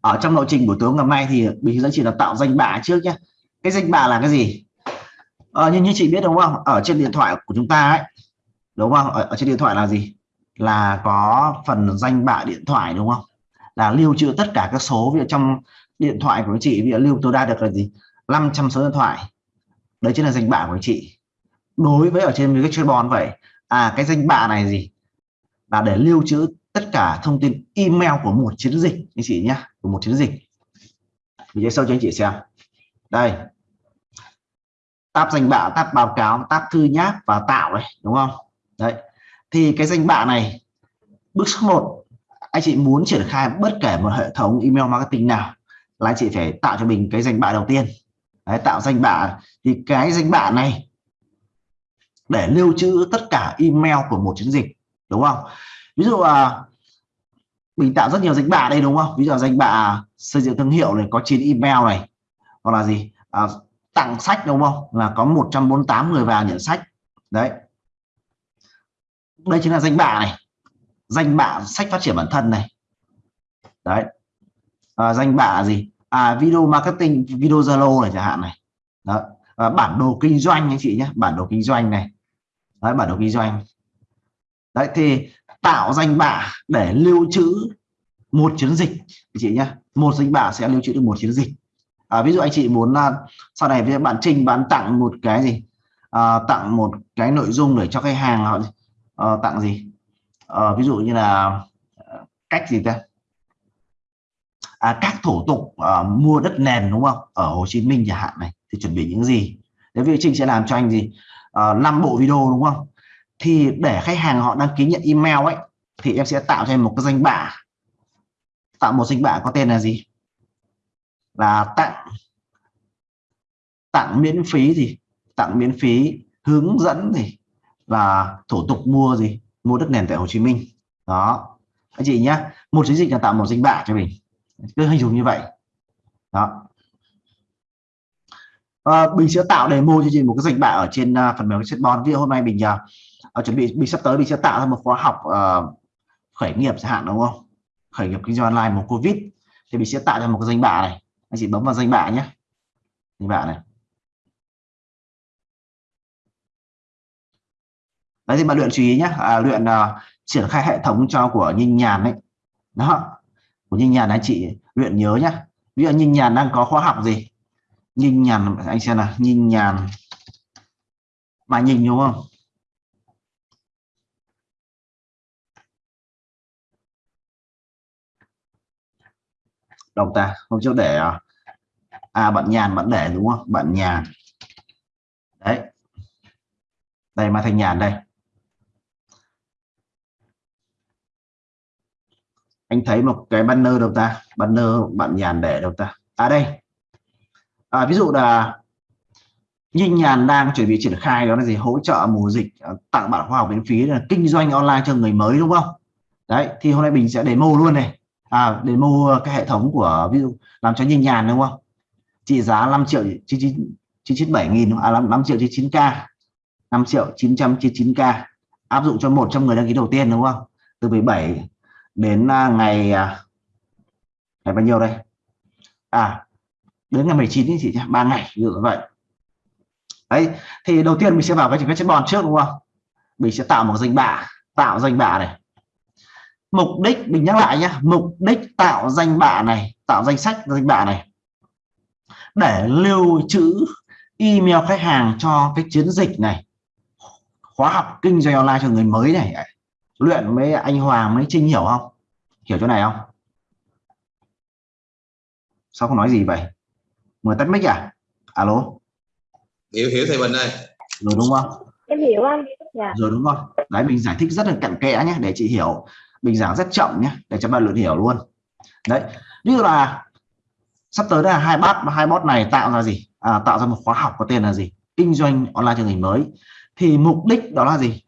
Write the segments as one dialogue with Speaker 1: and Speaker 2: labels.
Speaker 1: ở trong lộ trình buổi tối ngày hôm nay thì mình dẫn chị là tạo danh bạ trước nhé cái danh bạ là cái gì? À, như như chị biết đúng không? Ở trên điện thoại của chúng ta ấy. Đúng không? Ở, ở trên điện thoại là gì? Là có phần danh bạ điện thoại đúng không? Là lưu trữ tất cả các số ví dụ trong điện thoại của chị ví dụ lưu tối đa được là gì? 500 số điện thoại. Đấy chính là danh bạ của chị. Đối với ở trên cái chuyên bòn vậy à cái danh bạ này gì? Là để lưu trữ tất cả thông tin email của một chiến dịch anh chị nhé của một chiến dịch. Mình sẽ sâu cho anh chị xem. Đây. Tab danh bạ tab báo cáo tab thư nháp và tạo này đúng không? Đấy. Thì cái danh bạ này bước số 1 anh chị muốn triển khai bất kể một hệ thống email marketing nào là anh chị phải tạo cho mình cái danh bạ đầu tiên. Đấy, tạo danh bạ. Thì cái danh bạ này để lưu trữ tất cả email của một chiến dịch đúng không? Ví dụ à, mình tạo rất nhiều danh bạ đây đúng không? Ví dụ danh bạ xây dựng thương hiệu này có 9 email này hoặc là gì? À, tặng sách đúng không? Là có 148 người vào nhận sách. Đấy. Đây chính là danh bạ này. Danh bạ sách phát triển bản thân này. Đấy. À, danh bạ gì? À video marketing video zalo này chẳng hạn này. Đó. À, bản đồ kinh doanh anh chị nhé. Bản đồ kinh doanh này. Đấy bản đồ kinh doanh. Đấy thì tạo danh bạ để lưu trữ một chiến dịch. Anh chị nhé một danh bạ sẽ lưu trữ được một chiến dịch. À, ví dụ anh chị muốn là sau này với bạn trình bán tặng một cái gì? À, tặng một cái nội dung để cho khách hàng họ à, tặng gì? À, ví dụ như là ờ, cách gì ta? À, các thủ tục à, mua đất nền đúng không? Ở Hồ Chí Minh chẳng hạn này thì chuẩn bị những gì? Đấy vì Trinh sẽ làm cho anh gì? Uh, bộ video đúng không? Thì để khách hàng họ đăng ký nhận email ấy thì em sẽ tạo cho em một cái danh bạ. Tạo một danh bạ có tên là gì? Là tặng. Tặng miễn phí gì? Tặng miễn phí hướng dẫn gì? Là thủ tục mua gì? Mua đất nền tại Hồ Chí Minh. Đó. Anh chị nhé một chiến dịch là tạo một danh bạ cho mình. Cứ hình dung như vậy. Đó. À, mình sẽ tạo demo cho chị một cái danh bạ ở trên uh, phần mềm chatbot. Ví dụ hôm nay mình uh, Ờ, chuẩn bị mình sắp tới mình sẽ tạo ra một khóa học uh, khởi nghiệp chẳng hạn đúng không? Khởi nghiệp kinh doanh online một covid. Thì mình sẽ tạo ra một cái danh bạ này. Anh chị bấm vào danh bạ nhé. Danh bạ này. Đấy thì bạn luyện chú ý nhé. À, luyện uh, triển khai hệ thống cho của Ninh Nhàn đấy đó. Của Ninh Nhàn anh chị luyện nhớ nhé. Ví dụ Ninh Nhàn đang có khóa học gì? Ninh Nhàn anh xem nào. Ninh Nhàn. Mà nhìn đúng không? Đồng ta không trước để à, à, bạn nhàn bạn để đúng không? Bạn nhàn. Đấy. Đây mà thành nhàn đây. Anh thấy một cái banner đâu ta? Banner bạn nhàn để đâu ta? À đây. À, ví dụ là Nhìn Nhàn đang chuẩn bị triển khai đó là gì? Hỗ trợ mùa dịch à, tặng bạn khoa học miễn phí là kinh doanh online cho người mới đúng không? Đấy thì hôm nay mình sẽ demo luôn này à để mua cái hệ thống của ví dụ làm cho Nhìn Nhàn đúng không? Trị giá 5 triệu 997 nghìn à 5, 5 triệu 99 k 5 triệu 999 k. Áp dụng cho 100 người đăng ký đầu tiên đúng không? Từ 17 đến à, ngày à, ngày bao nhiêu đây? À đến ngày 19 thì chị nhé ba ngày như vậy. Đấy thì đầu tiên mình sẽ vào cái cái chất bòn trước đúng không? Mình sẽ tạo một danh bạ tạo danh bạ này mục đích mình nhắc lại nhé mục đích tạo danh bạ này tạo danh sách danh bạ này. Để lưu trữ email khách hàng cho cái chiến dịch này. Khóa học kinh doanh online cho người mới này. Luyện với anh Hoàng với Trinh hiểu không? Hiểu chỗ này không? Sao không nói gì vậy? Mời tắt mic à? Alo?
Speaker 2: Hiểu hiểu thầy Bình ơi.
Speaker 1: Rồi đúng không?
Speaker 3: Em hiểu anh. Dạ.
Speaker 1: rồi đúng không đấy mình giải thích rất là cặn kẽ nhé để chị hiểu mình giảng rất chậm nhé để cho bạn luyện hiểu luôn. Đấy như là sắp tới là hai bot hai bot này tạo ra gì? À, tạo ra một khóa học có tên là gì? Kinh doanh online chương trình mới. Thì mục đích đó là gì?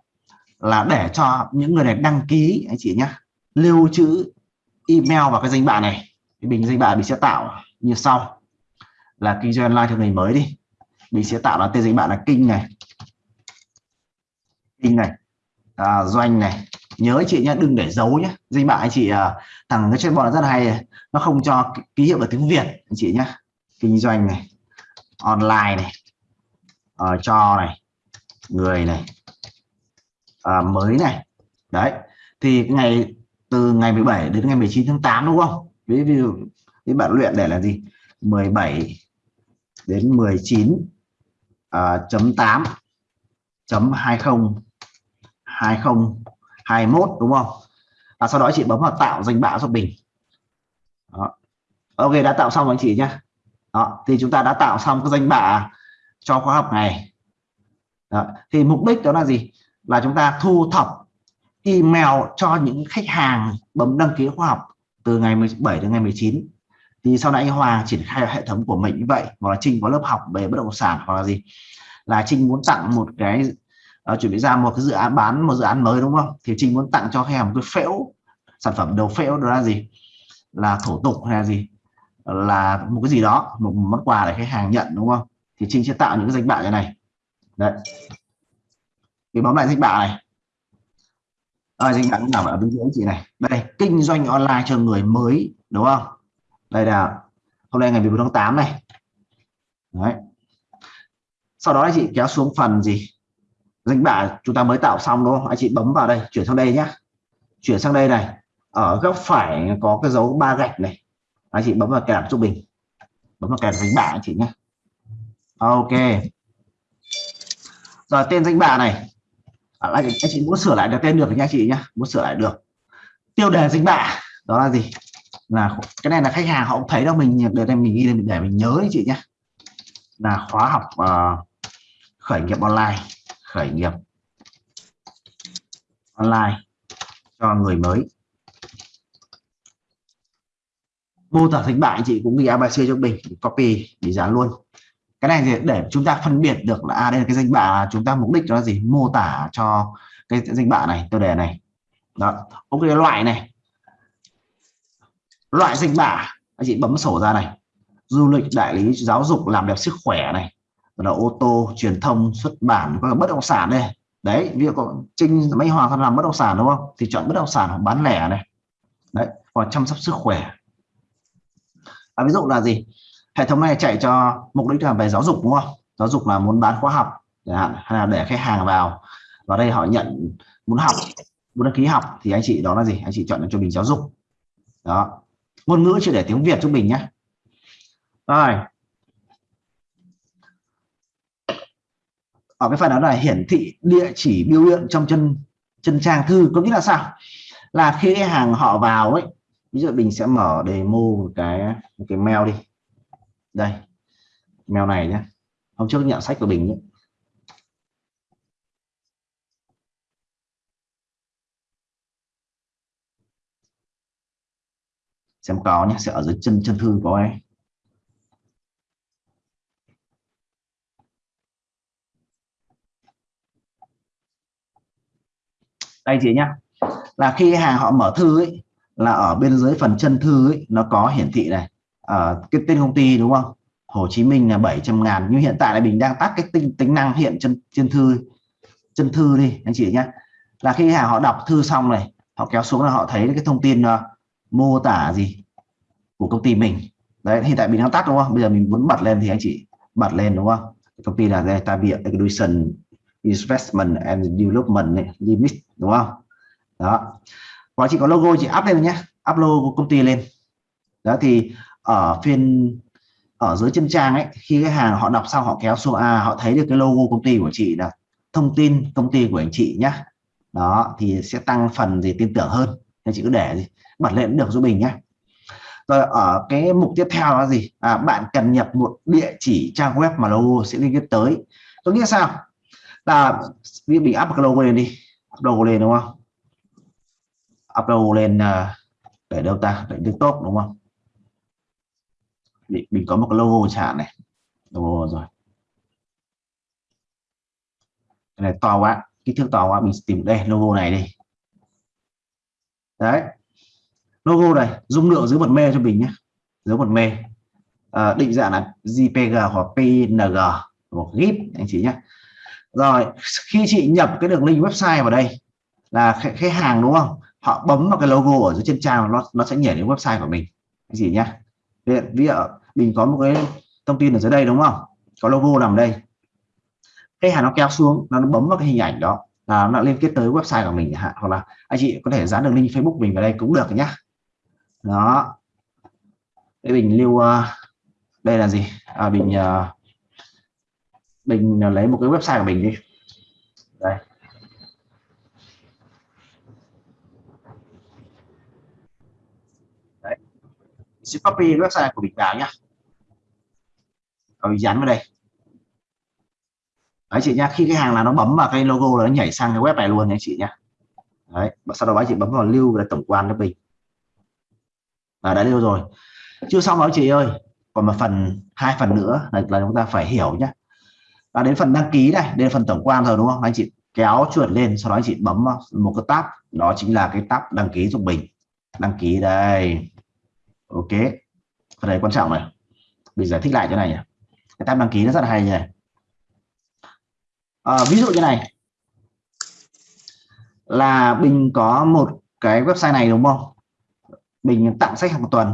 Speaker 1: Là để cho những người này đăng ký anh chị nhé lưu trữ email vào cái danh bạ này. Thì mình danh bạ mình sẽ tạo như sau. Là kinh doanh online chương trình mới đi. Mình sẽ tạo là tên danh bạ là kinh này. Kinh này. À, doanh này nhớ chị nhé đừng để giấu nhé danh bạ anh chị uh, thằng cái chatbot rất hay. Nó không cho ký hiệu ở tiếng Việt anh chị nhé kinh doanh này online này uh, cho này người này uh, mới này. Đấy thì ngày từ ngày 17 đến ngày 19 tháng 8 đúng không? Ví dụ cái bạn luyện để là gì? 17 đến 19 uh, à, chấm 8 chấm 20 20 21 đúng không? À, sau đó chị bấm vào tạo danh bạ giúp mình đó. ok đã tạo xong anh chị nhé đó thì chúng ta đã tạo xong cái danh bạ cho khóa học này. Đó. thì mục đích đó là gì? Là chúng ta thu thập email cho những khách hàng bấm đăng ký khóa học từ ngày 17 đến ngày 19 thì sau này anh Hoàng triển khai hệ thống của mình như vậy hoặc là Trinh có lớp học về bất động sản hoặc là gì? Là Trinh muốn tặng một cái uh, chuẩn bị ra một cái dự án bán một dự án mới đúng không? Thì Trinh muốn tặng cho khách hàng một cái phễu sản phẩm đầu phễu đó là gì? Là thủ tục hay là gì? Là một cái gì đó một món quà để khách hàng nhận đúng không? Thì Trinh sẽ tạo những cái danh bạ như này. Đấy. Thì bấm lại danh bạ này. À, danh bạ nằm ở bên dưới chị này. Đây kinh doanh online cho người mới đúng không? Đây là hôm nay ngày 14 tháng 8 này. Đấy. Sau đó chị kéo xuống phần gì? Danh bạ chúng ta mới tạo xong đúng không? Anh chị bấm vào đây chuyển sang đây nhé. Chuyển sang đây này. Ở góc phải có cái dấu ba gạch này. Anh chị bấm vào kèm trung bình. Bấm vào kèm danh bạ anh chị nhé. Ok. Rồi tên danh bạ này. À, anh chị muốn sửa lại được tên được nha chị nhé. Muốn sửa lại được. Tiêu đề danh bạ đó là gì? Là cái này là khách hàng họ cũng thấy đâu mình để mình ghi để mình nhớ đấy chị nhé. Là khóa học uh, khởi nghiệp online khởi nghiệp online cho người mới. Mô tả thánh bại chị cũng ghi ABC cho mình copy để dán luôn. Cái này thì để chúng ta phân biệt được là à, đây là cái danh bạ chúng ta mục đích là gì? Mô tả cho cái danh bạ này tiêu đề này. Đó ok loại này. Loại danh bạ anh chị bấm sổ ra này. Du lịch đại lý giáo dục làm đẹp sức khỏe này là ô tô truyền thông xuất bản và bất động sản đây đấy ví dụ có trinh mấy hoàng làm bất động sản đúng không? Thì chọn bất động sản hoặc bán lẻ này. Đấy hoặc chăm sóc sức khỏe. À, ví dụ là gì? Hệ thống này chạy cho mục đích là về giáo dục đúng không? Giáo dục là muốn bán khóa học chẳng hạn hay là để khách hàng vào. Và đây họ nhận muốn học muốn đăng ký học thì anh chị đó là gì? Anh chị chọn cho mình giáo dục. Đó. Ngôn ngữ chỉ để tiếng Việt cho mình nhé rồi ở cái phần đó là hiển thị địa chỉ biểu hiện trong chân chân trang thư, có nghĩa là sao? Là khi hàng họ vào ấy, ví dụ mình sẽ mở demo một cái một cái mail đi. Đây, mail này nhé hôm trước nhận sách của mình nhé. xem có nhé sẽ ở dưới chân chân thư có ấy. Đây chị nhá. Là khi hàng họ mở thư ấy là ở bên dưới phần chân thư ấy nó có hiển thị này. Ở à, cái tên công ty đúng không? Hồ Chí Minh là 700 ngàn. Nhưng hiện tại là mình đang tắt cái tính tính năng hiện chân chân thư chân thư đi anh chị nhé là khi hàng họ đọc thư xong này họ kéo xuống là họ thấy cái thông tin uh, mô tả gì của công ty mình. Đấy hiện tại mình đang tắt đúng không? Bây giờ mình muốn bật lên thì anh chị bật lên đúng không? Công ty là data Tabia Education Investment and Development Limit đúng không? Đó. Và chị có logo chị up lên nhé. Up logo công ty lên. Đó thì ở phiên ở dưới chân trang ấy khi cái hàng họ đọc xong họ kéo xuống à họ thấy được cái logo công ty của chị là thông tin công ty của anh chị nhé đó thì sẽ tăng phần gì tin tưởng hơn. Nên chị cứ để gì bật lên được giúp mình nhé rồi ở cái mục tiếp theo là gì? À, bạn cần nhập một địa chỉ trang web mà logo sẽ liên kết tới. Có nghĩa sao? Ta biết bị up cái lên đi. Up logo lên đúng không? Up logo lên à, để đâu ta? Để desktop đúng không? Mình có một cái logo chẳng này. Logo rồi cái này to quá. Kích thước to quá mình tìm đây logo này đi. Đấy. Logo này dung lượng dưới một mê cho mình nhé. Dưới một mê à, định dạng là JPG hoặc PNG một GIF anh chị nhé rồi khi chị nhập cái đường link website vào đây là khách, hàng đúng không? Họ bấm vào cái logo ở dưới trên trang nó nó sẽ nhảy đến website của mình. Cái gì nhá? Ví dụ mình có một cái thông tin ở dưới đây đúng không? Có logo nằm đây. Khách hàng nó kéo xuống nó bấm vào cái hình ảnh đó là nó liên kết tới website của mình hạn. Hoặc là anh chị có thể dán đường link Facebook mình vào đây cũng được nhá. Đó. Để mình lưu ờ, đây là gì? À, mình uh, mình à, lấy một cái website của mình đi. Đây. Đấy. Sẽ copy website của mình vào nhá. Rồi mình dán vào đây. Đấy chị nhá khi cái hàng là nó bấm vào cái logo là nó nhảy sang cái web này luôn nha chị nhá. Đấy sau đó bác chị bấm vào lưu là tổng quan cho mình và đã lưu rồi. Chưa xong đó chị ơi. Còn một phần hai phần nữa là, là chúng ta phải hiểu nhá và đến phần đăng ký này đến phần tổng quan rồi đúng không? Anh chị kéo chuột lên sau đó anh chị bấm ờ, một cái tab đó chính là cái tab đăng ký giúp mình. Đăng ký đây. Ok. Phần này quan trọng này. Mình giải thích lại chỗ này nhỉ. Cái tab đăng ký nó rất là hay nhỉ? à, ví dụ như này. Là mình có một cái website này đúng không? Mình tặng sách hàng tuần.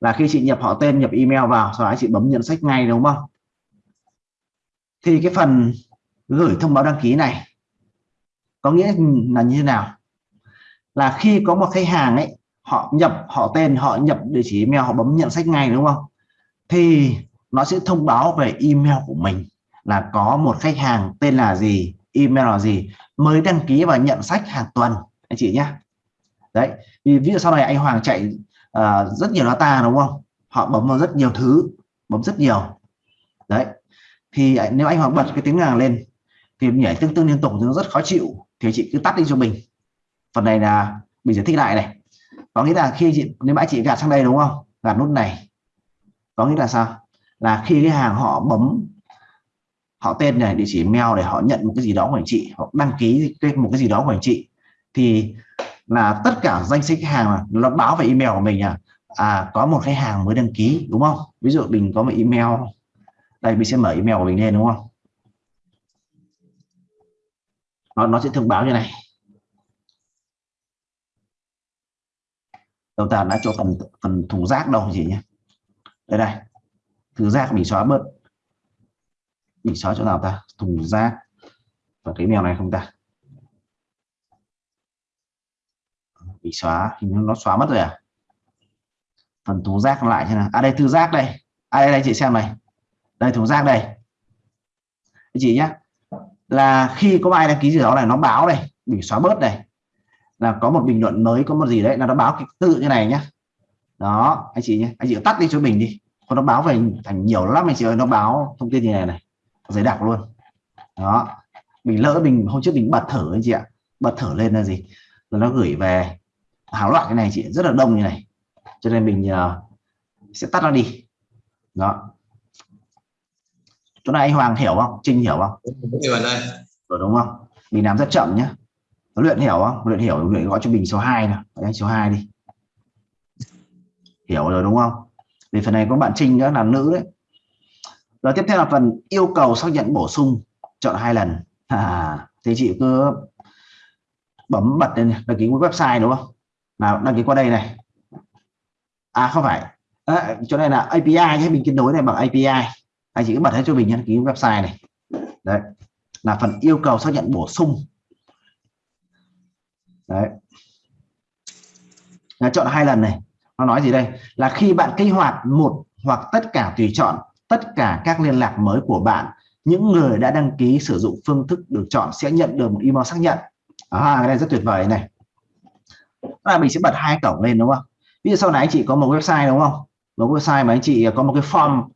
Speaker 1: Là khi chị nhập họ tên nhập email vào sau đó chị bấm nhận sách ngay đúng không? Thì cái phần gửi thông báo đăng ký này có nghĩa là như thế nào? Là khi có một khách hàng ấy họ nhập họ tên họ nhập địa chỉ email họ bấm nhận sách ngay đúng không? Thì nó sẽ thông báo về email của mình là có một khách hàng tên là gì email là gì mới đăng ký và nhận sách hàng tuần anh chị nhé đấy vì ví dụ sau này anh Hoàng chạy uh, rất nhiều data đúng không? Họ bấm vào rất nhiều thứ bấm rất nhiều thì nếu anh Hoàng bật cái tiếng hàng lên, thì nhảy tương tương liên tục thì nó rất khó chịu. Thì chị cứ tắt đi cho mình. Phần này là mình giải thích lại này. Có nghĩa là khi chị nếu mãi chị gạt sang đây đúng không? Gạt nút này. Có nghĩa là sao? Là khi cái hàng họ bấm, họ tên này địa chỉ mail để họ nhận một cái gì đó của anh chị, hoặc đăng ký một cái gì đó của anh chị. Thì là tất cả danh sách hàng nó báo về email của mình à à có một khách hàng mới đăng ký, đúng không? Ví dụ mình có một email đây, mình sẽ mở email của mình lên, đúng không? Nó nó sẽ thông báo như này. Đầu ta đã cho phần phần thùng rác đâu gì nhé đây này. Thùng rác mình xóa bớt. Mình xóa chỗ nào ta? Thùng rác và cái mèo này không ta? Bị xóa thì nó xóa mất rồi à? Phần thùng rác lại thế nào? À đây thư rác đây. À đây đây, chị xem này đây thùng rác đây. Anh chị nhé. Là khi có ai đăng ký gì đó này nó báo đây bị xóa bớt này là có một bình luận mới có một gì đấy là nó báo cái tự như này nhá đó anh chị nhé. Anh chị tắt đi cho mình đi. Còn nó báo về thành nhiều lắm anh chị ơi. Nó báo thông tin như này này. Giấy đặc luôn. Đó. Mình lỡ mình hôm trước mình bật thử anh chị ạ. Bật thử lên là gì? Rồi nó gửi về hàng loạt cái này chị rất là đông như này. Cho nên mình uh, sẽ tắt nó đi. Đó chỗ này anh Hoàng hiểu không? Trinh hiểu không? Rồi đúng không? Mình làm rất chậm nhé luyện hiểu không? Luyện hiểu luyện gọi cho mình số 2 nào. Anh số 2 đi. Hiểu rồi đúng không? Vì phần này có bạn Trinh nữa là nữ đấy. Rồi tiếp theo là phần yêu cầu xác nhận bổ sung chọn hai lần. À, thì chị cứ bấm bật lên đăng ký website đúng không? Nào đăng ký qua đây này. À không phải. À, chỗ này là API nhé mình kết nối này bằng API anh chị cứ bật hết cho mình đăng ký website này. Đấy. Là phần yêu cầu xác nhận bổ sung. Đấy. Là chọn hai lần này. Nó nói gì đây? Là khi bạn kích hoạt một hoặc tất cả tùy chọn tất cả các liên lạc mới của bạn những người đã đăng ký sử dụng phương thức được chọn sẽ nhận được một email xác nhận. À, cái này rất tuyệt vời này. Là mình sẽ bật hai cổng lên đúng không? Ví dụ sau này anh chị có một website đúng không? Một website mà anh chị có một cái form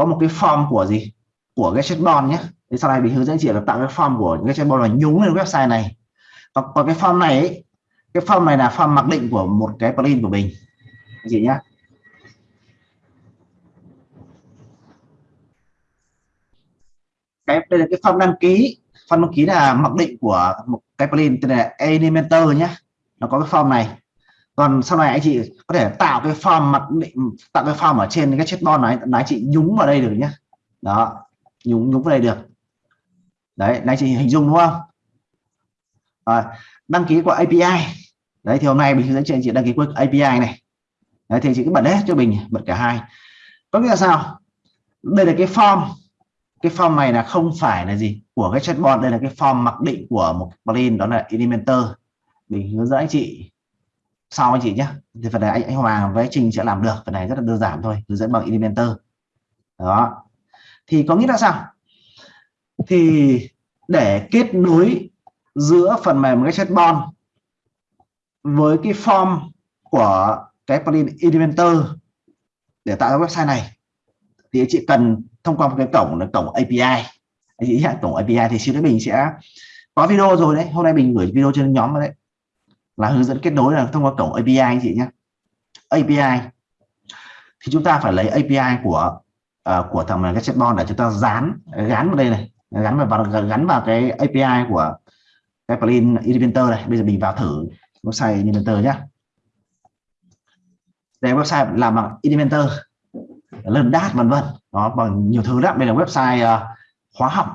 Speaker 1: có một cái form của gì? Của cái chatbot nhé. Thì sau này mình hướng dẫn chị là tạo cái form của cái chatbot là nhúng lên website này. Còn, còn cái form này ấy, cái form này là form mặc định của một cái plugin của mình chị nhé. Cái đây là cái form đăng ký. Form đăng ký là mặc định của một cái plugin tên là Elementor nhé. Nó có cái form này còn sau này anh chị có thể tạo cái form mặc định tạo cái form ở trên cái chatbot này là anh chị nhúng vào đây được nhé đó nhúng nhúng vào đây được. Đấy anh chị hình dung đúng không? À, đăng ký qua API đấy thì hôm nay mình hướng dẫn chị đăng ký qua API này. Đấy thì chị cứ bật hết cho mình bật cả hai. Có nghĩa là sao? Đây là cái form cái form này là không phải là gì của cái chatbot đây là cái form mặc định của một plugin đó là Elementor. Mình hướng dẫn anh chị sau anh chị nhé. Thì phần này anh, anh Hoàng với Trình sẽ làm được. Phần này rất là đơn giản thôi. Hướng dẫn bằng Elementor. Đó. Thì có nghĩa là sao? Thì để kết nối giữa phần mềm cái chatbot với cái form của cái plugin Elementor để tạo ra website này thì anh chị cần thông qua một cái cổng là cổng API anh chị nhé cổng API thì xin mình sẽ có video rồi đấy. Hôm nay mình gửi video trên nhóm đấy là hướng dẫn kết nối là thông qua cổng API anh chị nhé. API thì chúng ta phải lấy API của uh, của thằng cái chatbot để chúng ta dán gắn vào đây này gắn vào gắn vào cái API của cái plugin Elementor này. Bây giờ mình vào thử website Elementor nhé. Đây website làm bằng Elementor lần đát vân vân. Đó bằng nhiều thứ lắm. Đây là website à, uh, khóa học.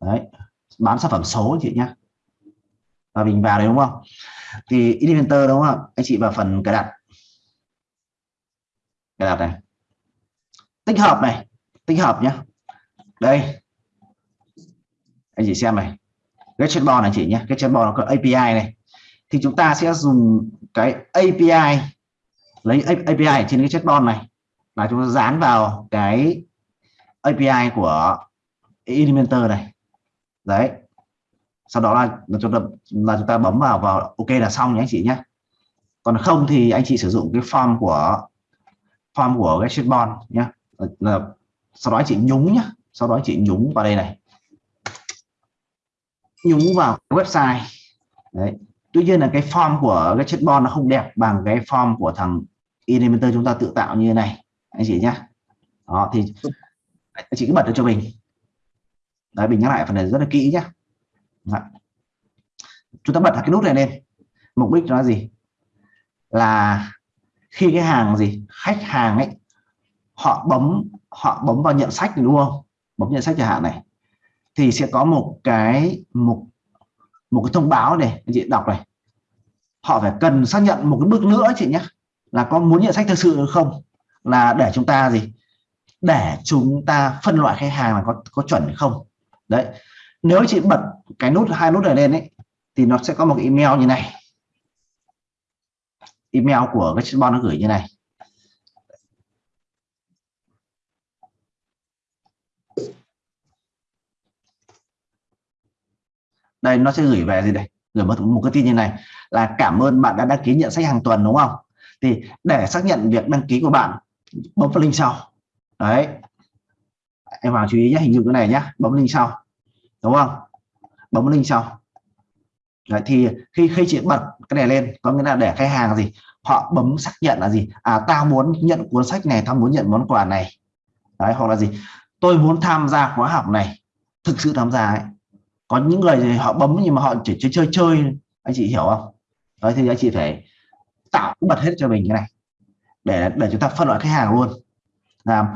Speaker 1: Đấy bán sản phẩm số chị nhé và mình vào đấy, đúng không? Thì Elementor đúng không anh chị vào phần cài đặt. Cài đặt này. Tích hợp này. Tích hợp nhé đây. Anh chị xem này. Cái chatbot này chị nhé cái chatbot nó có API này. Thì chúng ta sẽ dùng cái API lấy API trên cái chatbot này. Là chúng ta dán vào cái API của Elementor này. Đấy sau đó là, là chúng ta là chúng ta bấm vào vào ok là xong nhé anh chị nhé. Còn không thì anh chị sử dụng cái form của form của cái shipbon nhé. Là sau đó anh chị nhúng nhé. Sau đó anh chị nhúng vào đây này. Nhúng vào website. Đấy. Tuy nhiên là cái form của cái chatbot nó không đẹp bằng cái form của thằng Elementor chúng ta tự tạo như thế này anh chị nhé. Đó thì anh chị cứ bật cho mình. Đấy mình nhắc lại phần này rất là kỹ nhé. Đấy. chúng ta bật cái nút này lên. Mục đích nó là gì? Là khi cái hàng gì, khách hàng ấy, họ bấm họ bấm vào nhận sách đúng không? Bấm nhận sách chẳng hạn này. Thì sẽ có một cái, một một cái thông báo này, anh chị đọc này. Họ phải cần xác nhận một cái bước nữa chị nhé, là có muốn nhận sách thực sự không? Là để chúng ta gì? Để chúng ta phân loại khách hàng là có có chuẩn hay không? Đấy nếu chị bật cái nút hai nút này lên ấy thì nó sẽ có một email như này. Email của cái chatbot nó gửi như này. Đây nó sẽ gửi về gì đây? Gửi một, một cái tin như này là cảm ơn bạn đã đăng ký nhận sách hàng tuần đúng không? Thì để xác nhận việc đăng ký của bạn bấm vào link sau. Đấy. Em vào chú ý nhé hình như cái này nhá bấm link sau đúng không? Bấm link sau. Đấy, thì khi khi chị bật cái này lên có nghĩa là để khách hàng gì? Họ bấm xác nhận là gì? À tao muốn nhận cuốn sách này tao muốn nhận món quà này. Đấy hoặc là gì? Tôi muốn tham gia khóa học này. Thực sự tham gia ấy. Có những người thì họ bấm nhưng mà họ chỉ chơi chơi chơi. Anh chị hiểu không? Đấy thì anh chị phải tạo bật hết cho mình cái này. Để để chúng ta phân loại khách hàng luôn. Làm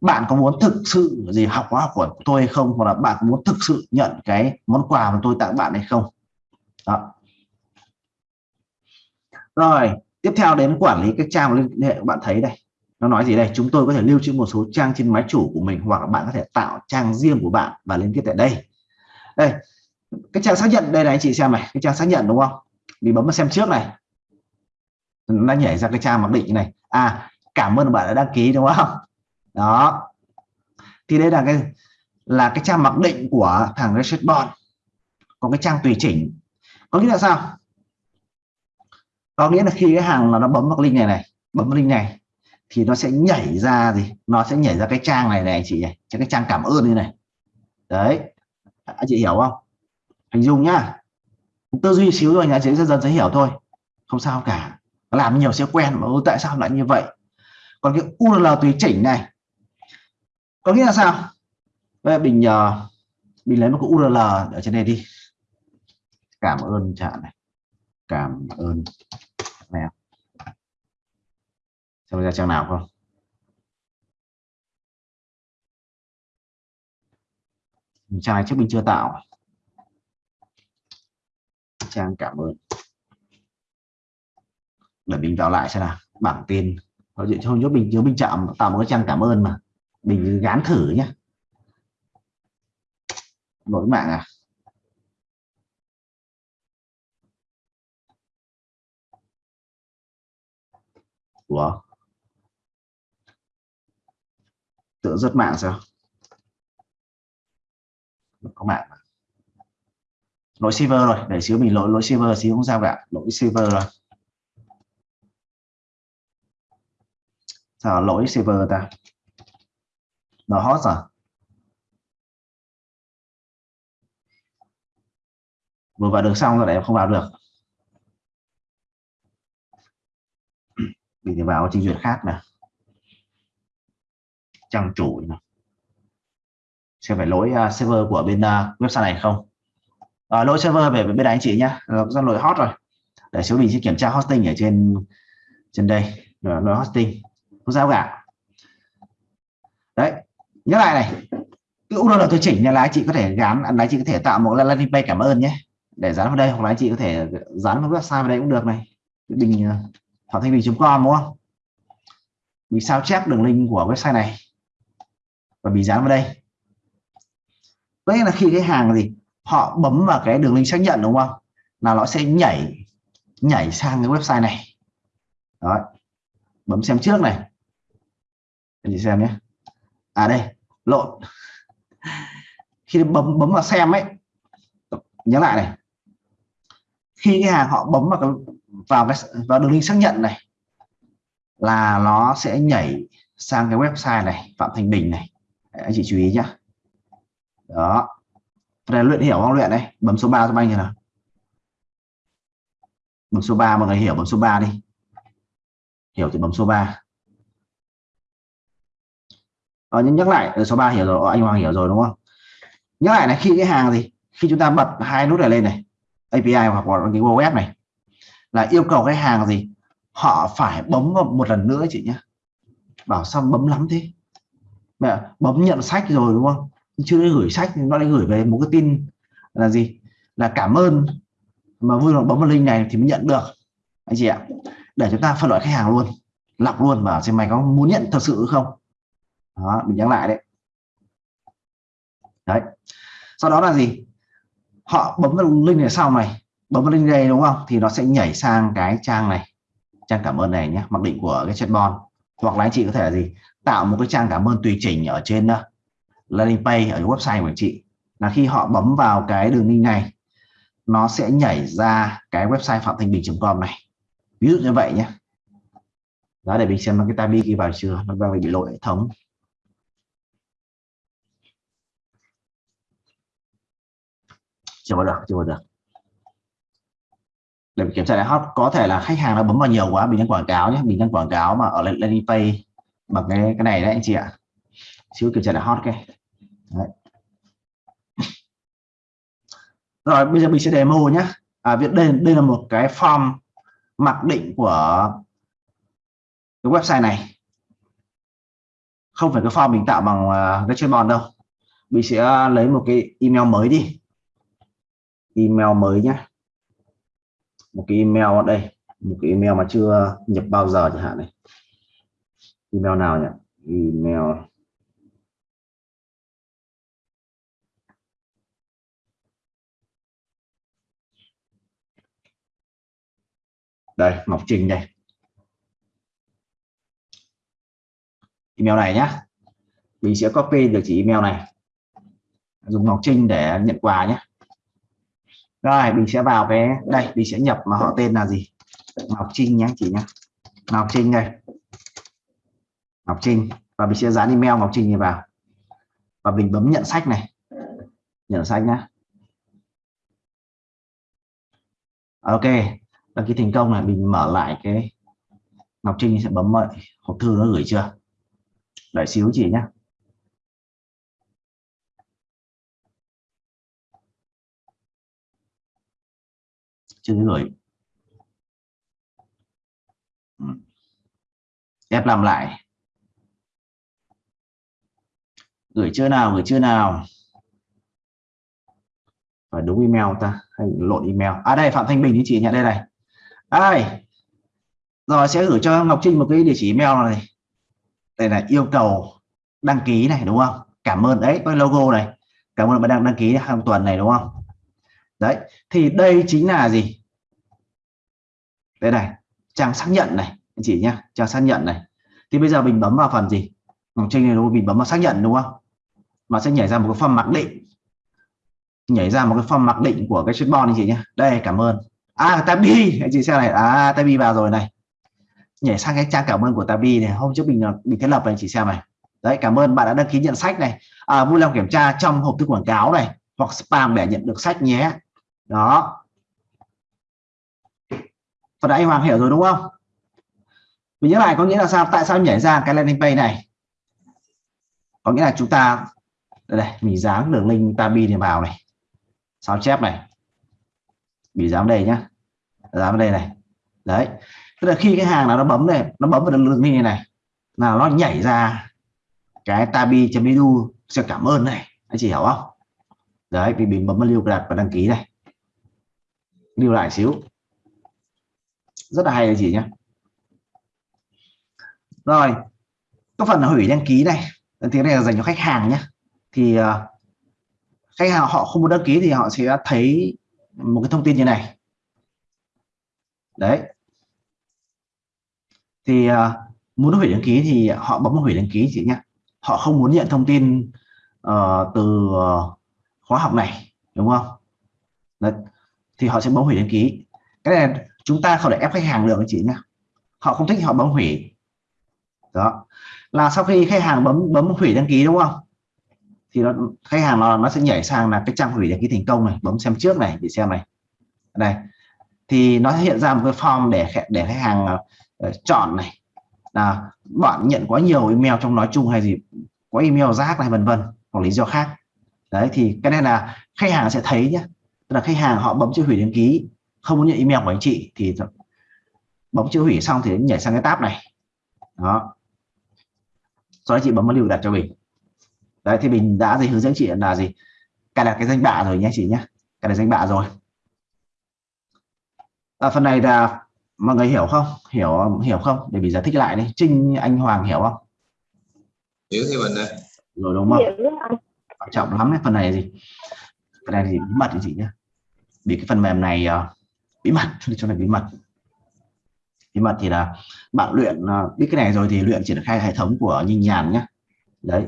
Speaker 1: bạn có muốn thực sự gì, học khóa học của tôi hay không? Hoặc là bạn có muốn thực sự nhận cái món quà mà tôi tặng bạn hay không? Đó. Rồi, tiếp theo đến quản lý các trang liên hệ bạn thấy đây. Nó nói gì đây? Chúng tôi có thể lưu trữ một số trang trên máy chủ của mình hoặc là bạn có thể tạo trang riêng của bạn và liên kết tại đây. Đây, cái trang xác nhận đây này, anh chị xem này, cái trang xác nhận đúng không? Mình bấm vào xem trước này. Nó nhảy ra cái trang mặc định này. À cảm ơn bạn đã đăng ký, đúng không? Đó. Thì đây là cái là cái trang mặc định của thằng reset bond. Có cái trang tùy chỉnh. Có nghĩa là sao? Có nghĩa là khi cái hàng là nó bấm vào link này này, bấm vào link này, thì nó sẽ nhảy ra gì? Nó sẽ nhảy ra cái trang này này anh chị này cái trang cảm ơn như này. Đấy. Anh chị hiểu không? Hình dung nhá. Tư duy xíu rồi nhà chị dần dần sẽ hiểu thôi. Không sao cả. Làm nhiều sẽ quen mà ừ, tại sao lại như vậy? Còn cái URL tùy chỉnh này có nghĩa là sao? Bây giờ mình nhờ mình lấy một cái URL ở trên đây đi. Cảm ơn chạm này. Cảm ơn này. Xem ra trang nào không? Trang này trước mình chưa tạo. Trang cảm ơn. Để mình vào lại xem nào. Bảng tin có chuyện cho nhớ mình nhớ mình chạm, tạo một cái trang cảm ơn mà mình gán thử nhé lỗi mạng à? Ủa? tự rất mạng sao? Có mạng lỗi server rồi, để xíu mình lỗi lỗi server xíu không sao cả. Lỗi server rồi sao lỗi server ta? Nó hot rồi vừa vào được xong rồi để không vào được. Mình thì vào trình duyệt khác nè. Trang chủ này. sẽ phải lỗi uh, server của bên uh, website này không? À, lỗi server về bên này anh chị nhá. Do lỗi hot rồi. Để xíu mình sẽ kiểm tra hosting ở trên trên đây. Lỗi hosting. Không sao cả nhớ lại này cái URL tôi chỉnh là anh chị có thể gắn anh chị có thể tạo một landing page cảm ơn nhé. Để dán vào đây hoặc là anh chị có thể dán vào website vào đây cũng được này. Bình ờ, thanh bình.com đúng không? Mình sao chép đường link của website này. Và bị dán vào đây. Có nghĩa là khi cái hàng gì họ bấm vào cái đường link xác nhận đúng không? Là nó sẽ nhảy nhảy sang cái website này. Đó. Bấm xem trước này. Anh chị xem nhé. À đây lộn. Khi bấm bấm vào xem ấy, nhớ lại này. Khi cái hàng họ bấm vào cái vào cái, vào đường link xác nhận này, là nó sẽ nhảy sang cái website này, phạm thành bình này. Anh chị chú ý nhá. Đó. Đây luyện hiểu không? Luyện đây bấm số 3 cho anh như nào. Bấm số 3 mọi người hiểu bấm số 3 đi. Hiểu thì bấm số 3 ờ, nhắc lại số 3 hiểu rồi anh Hoàng hiểu rồi đúng không? Nhắc lại này khi cái hàng gì? Khi chúng ta bật hai nút này lên này API hoặc là cái web này là yêu cầu cái hàng gì? Họ phải bấm vào một lần nữa chị nhé bảo xong bấm lắm thế? Mẹ bấm nhận sách rồi đúng không? Chưa gửi sách thì nó lại gửi về một cái tin là gì? Là cảm ơn. Mà vui lòng bấm vào link này thì mới nhận được. Anh chị ạ để chúng ta phân loại khách hàng luôn lọc luôn và xem mày có muốn nhận thật sự không? Đó mình nhắc lại đấy. Đấy. Sau đó là gì? Họ bấm vào link này sau này bấm vào link đây đúng không? Thì nó sẽ nhảy sang cái trang này. Trang cảm ơn này nhé mặc định của cái chatbot. Hoặc là anh chị có thể là gì? Tạo một cái trang cảm ơn tùy chỉnh ở trên uh, landing page ở website của anh chị. Là khi họ bấm vào cái đường link này nó sẽ nhảy ra cái website phạm thanh bình.com này. Ví dụ như vậy nhé. Đó để mình xem cái tabi ghi vào chưa nó đang bị lỗi hệ thống. Chưa vào được chưa vào được để kiểm tra lại hot có thể là khách hàng nó bấm vào nhiều quá mình đang quảng cáo nhé mình đang quảng cáo mà ở landing page bằng cái cái này đấy anh chị ạ. Xíu kiểm tra lại hot cái. Đấy. rồi bây giờ mình sẽ demo nhé. À việc đây đây là một cái form mặc định của cái website này. Không phải cái form mình tạo bằng uh, cái chatbot đâu. Mình sẽ lấy một cái email mới đi email mới nhé một cái email ở đây, một cái email mà chưa nhập bao giờ chẳng hạn này. Email nào nhỉ? Email. Đây, Ngọc Trình đây. Email này nhá. Mình sẽ copy được chỉ email này. Dùng Ngọc Trinh để nhận quà nhé rồi, mình sẽ vào cái, đây, mình sẽ nhập mà họ tên là gì? Ngọc Trinh nhé, chị nhé. Ngọc Trinh đây. Ngọc Trinh. Và mình sẽ dán email Ngọc Trinh này vào. Và mình bấm nhận sách này. Nhận sách nhá ok đăng ký thành công là mình mở lại cái Ngọc Trinh sẽ bấm mọi hộp thư nó gửi chưa? Đợi xíu chị nhé. Chưa gửi ừ. ép làm lại. Gửi chưa nào, gửi chưa nào. Phải đúng email ta, hay lộn email. À đây, phạm thanh bình thì chị nhận đây này. Đây rồi, sẽ gửi cho ngọc trinh một cái địa chỉ email này. Đây là yêu cầu đăng ký này, đúng không? Cảm ơn, đấy cái logo này. Cảm ơn bạn đang đăng ký hàng tuần này, đúng không? Đấy, thì đây chính là gì? Đây này trang xác nhận này anh chị nhá trang xác nhận này. Thì bây giờ mình bấm vào phần gì? Ngọc trinh này đúng không? mình bấm vào xác nhận đúng không? Nó sẽ nhảy ra một cái form mặc định. Nhảy ra một cái form mặc định của cái chatbot anh chị nhé đây cảm ơn. À tabi anh chị xem này. À tabi vào rồi này. Nhảy sang cái trang cảm ơn của tabi này. Hôm trước mình mình thiết lập này anh chị xem này. Đấy cảm ơn. Bạn đã đăng ký nhận sách này. À, vui lòng kiểm tra trong hộp thư quảng cáo này hoặc spam để nhận được sách nhé. Đó và đã anh Hoàng hiểu rồi đúng không? Mình nhớ lại có nghĩa là sao? Tại sao nhảy ra cái landing page này? Có nghĩa là chúng ta đây, đây mình dán đường link tabi này vào này. Sao chép này. Bị dám đây nhá. Dám đây này. Đấy. Tức là khi cái hàng nào nó bấm này nó bấm vào đường link này này là nó nhảy ra cái tabi.edu sẽ cảm ơn này. Anh chị hiểu không? Đấy vì mình bấm vào lưu đặt và đăng ký này. Lưu lại xíu rất là hay anh chị nhé. Rồi cái phần hủy đăng ký này. Tiếng này là dành cho khách hàng nhé. Thì uh, khách hàng họ không muốn đăng ký thì họ sẽ thấy một cái thông tin như này. Đấy. Thì uh, muốn hủy đăng ký thì họ bấm hủy đăng ký chị nhé. Họ không muốn nhận thông tin uh, từ uh, khóa học này đúng không? Đấy. thì họ sẽ bấm hủy đăng ký. Cái này chúng ta không để ép khách hàng được chị nhé họ không thích họ bấm hủy. Đó. Là sau khi khách hàng bấm bấm hủy đăng ký đúng không? Thì nó khách hàng nó nó sẽ nhảy sang là cái trang hủy đăng ký thành công này bấm xem trước này để xem này. Đây. Thì nó hiện ra một cái form để để khách hàng uh, chọn này. Là bạn nhận quá nhiều email trong nói chung hay gì có email rác này vân vân hoặc lý do khác. Đấy thì cái này là khách hàng sẽ thấy nhé tức là khách hàng họ bấm chữ hủy đăng ký không muốn nhận email của anh chị thì bấm chữ hủy xong thì nhảy sang cái tab này. Đó. Sau đó chị bấm vào lưu đặt cho mình. Đấy thì mình đã gì hướng dẫn chị là gì? Cài đặt cái danh bạ rồi nhé chị nhé. Cài đặt danh bạ rồi. À, phần này là mọi người hiểu không? Hiểu hiểu không? Để mình giải thích lại đi. Trinh anh hoàng hiểu không?
Speaker 2: Hiểu thì mình đây
Speaker 1: rồi đúng không? Quan trọng lắm cái phần này là gì? Phần này thì bí mật chị nhé. Vì cái phần mềm này uh, bí mật cho này bí mật. Bí mật thì là bạn luyện à, biết cái này rồi thì luyện triển khai hệ thống của Nhinh Nhàn nhé đấy.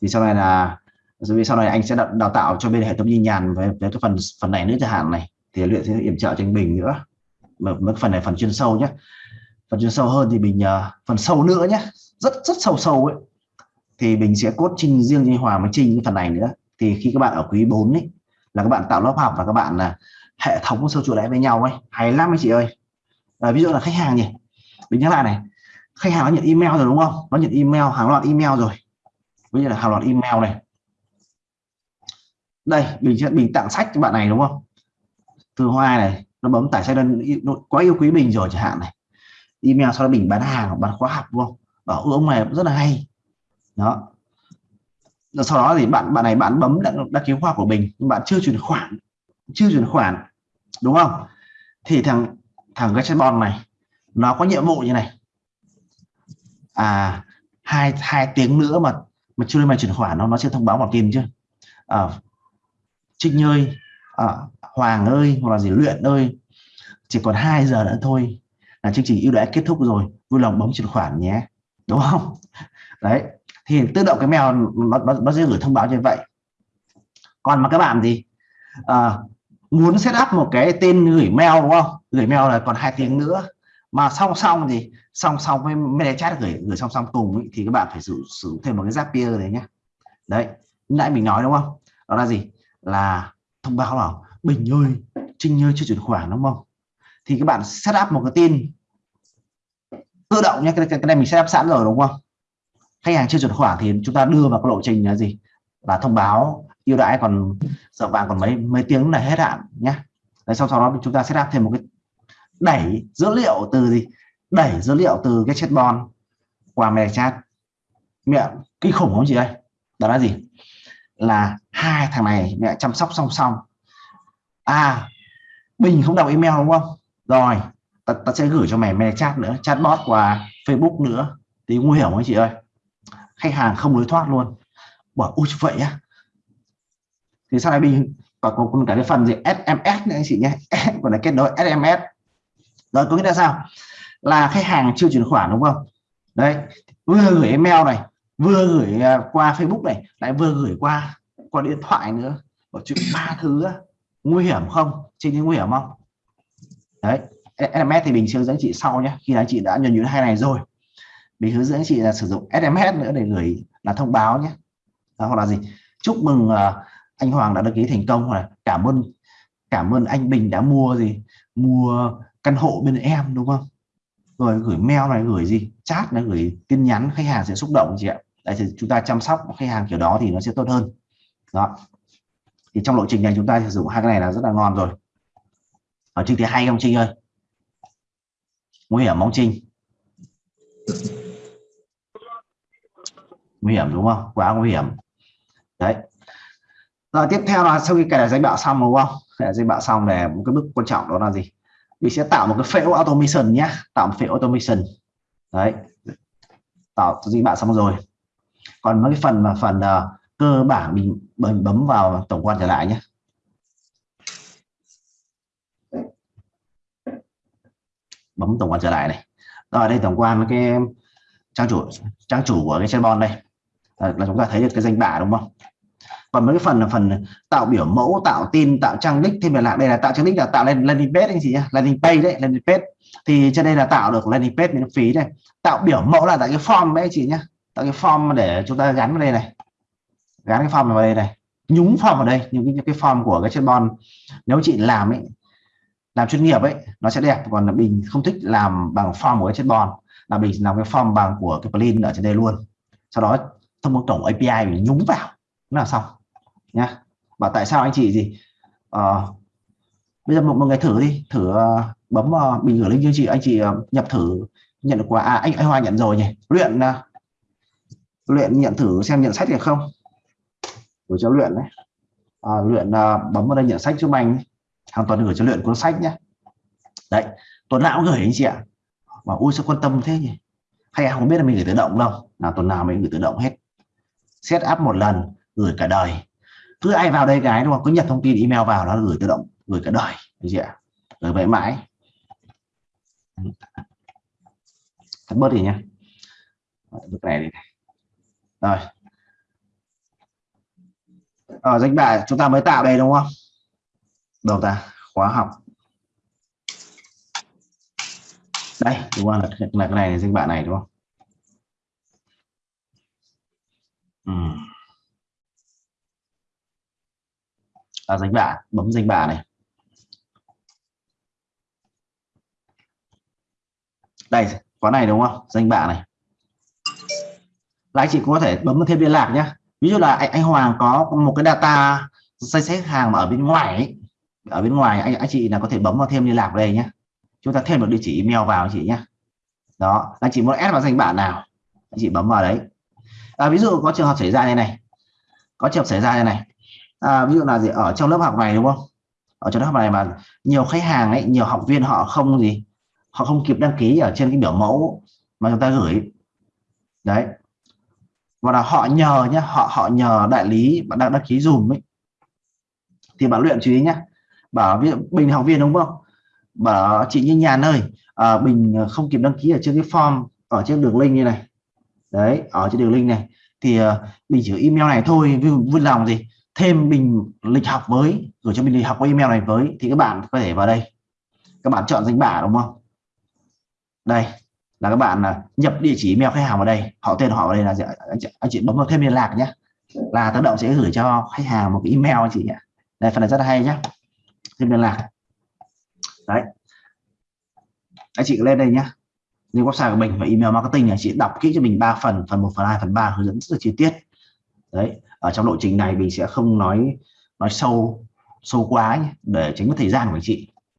Speaker 1: Thì sau này là vì sau này anh sẽ đào, đào tạo cho bên hệ thống Nhinh Nhàn về, về cái phần phần này nữa chẳng hạn này. Thì luyện sẽ yểm trợ cho anh Bình nữa. Mà mấy phần này phần chuyên sâu nhé phần chuyên sâu hơn thì mình uh, à, phần sâu nữa nhé rất rất sâu sâu ấy. Thì mình sẽ cốt trình riêng như Hòa mới trình cái phần này nữa. Thì khi các bạn ở quý 4 ấy là các bạn tạo lớp học và các bạn là hệ thống sâu chuỗi lại với nhau ấy. Hay lắm anh chị ơi. À, ví dụ là khách hàng nhỉ. Mình nhắc lại này. Khách hàng nó nhận email rồi đúng không? Nó nhận email hàng loạt email rồi. Ví dụ là hàng loạt email này. Đây mình sẽ mình tặng sách cho bạn này đúng không? Từ hoa này nó bấm tải sách đơn quá yêu quý mình rồi chẳng hạn này. Email sau đó mình bán hàng bán khóa học đúng không? Bảo ông này rất là hay. Đó. Rồi sau đó thì bạn bạn này bạn bấm đăng, đăng ký khóa của mình nhưng bạn chưa chuyển khoản chưa chuyển khoản đúng không? Thì thằng thằng cái chatbot này nó có nhiệm vụ như này. À hai hai tiếng nữa mà mà chưa mày chuyển khoản nó nó sẽ thông báo bằng tin chứ. À, trinh nhơi à, ờ, hoàng ơi hoặc là gì luyện ơi chỉ còn 2 giờ nữa thôi là chương trình ưu đãi kết thúc rồi vui lòng bấm chuyển khoản nhé đúng không? Đấy thì tự động cái mèo nó, nó, nó sẽ gửi thông báo như vậy. Còn mà các bạn gì à, ờ, muốn set up một cái tên gửi mail đúng không? Gửi mail là còn hai tiếng nữa. Mà song song thì song song với mail chat gửi gửi song song cùng ý, thì các bạn phải sử dụng thêm một cái Zapier đấy nhé đấy nãy mình nói đúng không? Đó là gì? Là thông báo là Bình ơi Trinh ơi chưa chuyển khoản đúng không? Thì các bạn set up một cái tin. Tự động nhé cái, cái, cái này mình set up sẵn rồi đúng không? Khách hàng chưa chuyển khoản thì chúng ta đưa vào cái lộ trình là gì? Là thông báo ưu đãi còn giờ vàng còn mấy mấy tiếng là hết hạn nhé Đấy, sau sau đó chúng ta sẽ làm thêm một cái đẩy dữ liệu từ gì? Đẩy dữ liệu từ cái chatbot qua mẹ chat. Mẹ kinh khủng không chị đây đó là gì? Là hai thằng này mẹ chăm sóc song song. À bình không đọc email đúng không? Rồi ta, ta sẽ gửi cho mày mẹ chat nữa chatbot qua facebook nữa. Thì nguy hiểm không chị ơi? Khách hàng không lối thoát luôn. Bảo ui vậy á thì sau này mình còn có cả cái phần gì? SMS nữa anh chị nhé. Còn là kết nối SMS rồi có nghĩa là sao? Là khách hàng chưa chuyển khoản đúng không? Đấy vừa gửi email này vừa gửi à, qua Facebook này lại vừa gửi qua qua điện thoại nữa. Có chuyện ba thứ nguy hiểm không? Trên những nguy hiểm không? Đấy SMS thì mình sẽ hướng dẫn chị sau nhé. Khi anh chị đã nhuần nhuyễn hai này rồi mình hướng dẫn chị là sử dụng SMS nữa để gửi là thông báo nhé. Đó, hoặc là gì? Chúc mừng uh, anh Hoàng đã đăng ký thành công hoặc là cảm ơn cảm ơn anh Bình đã mua gì, mua căn hộ bên em, đúng không? Rồi gửi mail này, gửi gì? Chat này, gửi tin nhắn, khách hàng sẽ xúc động chị ạ. Đấy, thì chúng ta chăm sóc khách hàng kiểu đó thì nó sẽ tốt hơn. Đó. Thì trong lộ trình này chúng ta sử dụng hai cái này là rất là ngon rồi. Ở chương thì hai không Trinh ơi? Nguy hiểm mong Trinh? Nguy hiểm đúng không? Quá nguy hiểm. Đấy rồi tiếp theo là sau khi cài đặt danh bạ xong đúng không? Cài đặt danh bạ xong để một cái bước quan trọng đó là gì? Mình sẽ tạo một cái phễu automation nhé tạo một phễu automation. Đấy. Tạo danh bạ xong rồi. Còn mấy cái phần mà phần uh, cơ bản mình bấm bấm vào tổng quan trở lại nhé bấm tổng quan trở lại này. Rồi đây tổng quan cái trang chủ trang chủ của cái chatbot đây. Ờ, là chúng ta thấy được cái danh bạ đúng không? Còn mấy cái phần là phần tạo biểu mẫu tạo tin tạo trang đích thêm là đây là tạo trang đích là tạo lên landing page anh chị nhé landing page đấy landing page. Thì trên đây là tạo được landing page miễn phí này. tạo biểu mẫu là tại cái form đấy chị nhé tạo cái form để chúng ta gắn vào đây này. Gắn cái form vào đây này. Nhúng form vào đây những cái, cái form của cái chatbot. Nếu chị làm ấy làm chuyên nghiệp ấy nó sẽ đẹp. Còn là mình không thích làm bằng form của cái chatbot. Là mình làm cái form bằng của cái plugin ở trên đây luôn. Sau đó thông qua cổng API mình nhúng vào. Là xong nhá. Bảo tại sao anh chị gì? À, bây giờ một, một ngày thử đi thử uh, bấm uh, bình gửi link cho chị anh chị uh, nhập thử nhận được quà à, anh anh Hoa nhận rồi nhỉ? Luyện uh, luyện nhận thử xem nhận sách được không? Gửi cho luyện đấy. À, luyện uh, bấm vào đây nhận sách giúp anh hàng tuần gửi cho luyện cuốn sách nhé đấy tuần nào cũng gửi anh chị ạ. Mà ui sao quan tâm thế nhỉ? Hay không biết là mình gửi tự động đâu. Là tuần nào mình gửi tự động hết. Set up một lần gửi cả đời cứ ai vào đây cái đúng không? Cứ nhập thông tin email vào nó gửi tự động gửi cả đời. Được chưa gửi vậy mãi. Tắt bớt đi nhá. Cái này đi. Rồi. Ở danh bạ chúng ta mới tạo đây đúng không? Đầu ta? Khóa học. Đây đúng không? Là, là cái này là danh bạ này đúng không? Ừ. à, danh bạ bấm danh bạ này. Đây khóa này đúng không? Danh bạ này. Là anh chị cũng có thể bấm thêm liên lạc nhé ví dụ là anh, anh Hoàng có một cái data danh sách hàng mà ở bên ngoài ấy, ở bên ngoài anh anh chị là có thể bấm vào thêm liên lạc đây nhé chúng ta thêm một địa chỉ email vào anh chị nhé đó anh chị muốn add vào danh bạ nào anh chị bấm vào đấy. À, ví dụ có trường hợp xảy ra như này. Có trường hợp xảy ra như này à, ví dụ là gì? Ở trong lớp học này đúng không? Ở trong lớp học này mà nhiều khách hàng ấy nhiều học viên họ không gì họ không kịp đăng ký ở trên cái biểu mẫu mà chúng ta gửi. Đấy. Và là họ nhờ nhé họ họ nhờ đại lý bạn đang đăng ký dùm ấy. Thì bạn luyện chú ý nhé bảo ví dụ bình học viên đúng không? Bảo chị như nhà ơi à, bình không kịp đăng ký ở trên cái form ở trên đường link như này. Đấy ở trên đường link này. Thì à, uh, mình chỉ email này thôi vui lòng gì? Thêm mình lịch học với gửi cho mình lịch học qua email này với thì các bạn có thể vào đây. Các bạn chọn danh bạ đúng không? Đây là các bạn nhập địa chỉ email khách hàng vào đây. Họ tên họ vào đây là anh chị, anh chị bấm vào thêm liên lạc nhé là tự động sẽ gửi cho khách hàng một cái email anh chị nhé đây phần này rất là hay nhé thêm liên lạc. Đấy. Anh chị lên đây nhé như website của mình và email marketing này chị đọc kỹ cho mình 3 phần phần 1 phần 2 phần 3 hướng dẫn rất là chi tiết. Đấy ở trong lộ trình này mình sẽ không nói nói sâu sâu quá nhé, để tránh mất thời gian của anh chị.